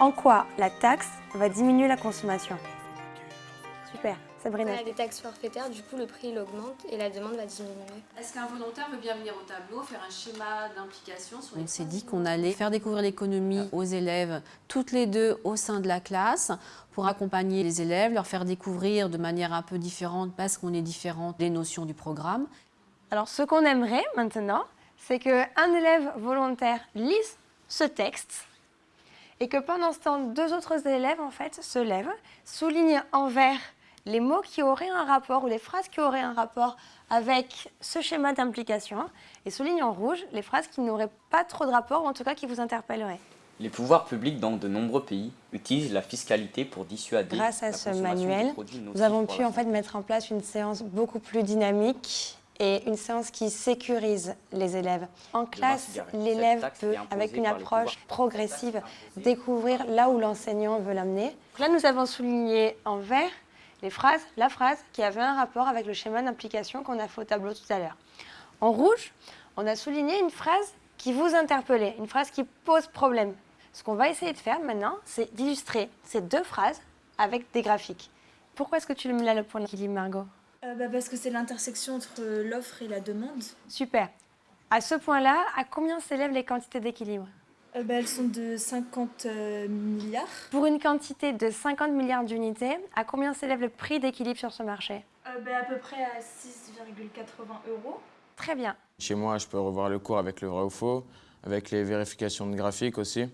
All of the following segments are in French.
En quoi la taxe va diminuer la consommation? Super, Sabrina. On a des taxes forfaitaires, du coup le prix il augmente et la demande va diminuer. Est-ce qu'un volontaire veut bien venir au tableau, faire un schéma d'implication sur les On s'est dit qu'on allait faire découvrir l'économie aux élèves toutes les deux au sein de la classe pour accompagner les élèves, leur faire découvrir de manière un peu différente parce qu'on est différent des notions du programme. Alors ce qu'on aimerait maintenant, c'est qu'un élève volontaire lise ce texte et que pendant ce temps, deux autres élèves en fait se lèvent, soulignent en vert les mots qui auraient un rapport ou les phrases qui auraient un rapport avec ce schéma d'implication et soulignent en rouge les phrases qui n'auraient pas trop de rapport ou en tout cas qui vous interpelleraient. Les pouvoirs publics dans de nombreux pays utilisent la fiscalité pour dissuader Grâce à la ce manuel, nous avons pu en fait mettre en place une séance beaucoup plus dynamique et une séance qui sécurise les élèves. En classe, l'élève peut, avec une approche progressive, découvrir là où l'enseignant veut l'amener. Là, nous avons souligné en vert les phrases, la phrase qui avait un rapport avec le schéma d'implication qu'on a fait au tableau tout à l'heure. En rouge, on a souligné une phrase qui vous interpellait, une phrase qui pose problème. Ce qu'on va essayer de faire maintenant, c'est d'illustrer ces deux phrases avec des graphiques. Pourquoi est-ce que tu me mets là le point d'équilibre, Margot? Euh, bah, Parce que c'est l'intersection entre l'offre et la demande. Super. À ce point-là, à combien s'élèvent les quantités d'équilibre? Euh, bah, elles sont de 50 euh, milliards. Pour une quantité de 50 milliards d'unités, à combien s'élève le prix d'équilibre sur ce marché? Euh, bah, à peu près à 6,80 euros. Très bien. Chez moi, je peux revoir le cours avec le vrai ou faux, avec les vérifications de graphiques aussi.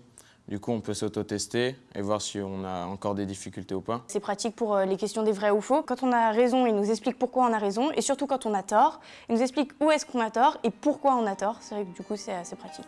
Du coup, on peut s'auto-tester et voir si on a encore des difficultés ou pas. C'est pratique pour euh, les questions des vrais ou faux. Quand on a raison, il nous explique pourquoi on a raison. Et surtout quand on a tort, il nous explique où est-ce qu'on a tort et pourquoi on a tort. C'est vrai que du coup, c'est assez pratique.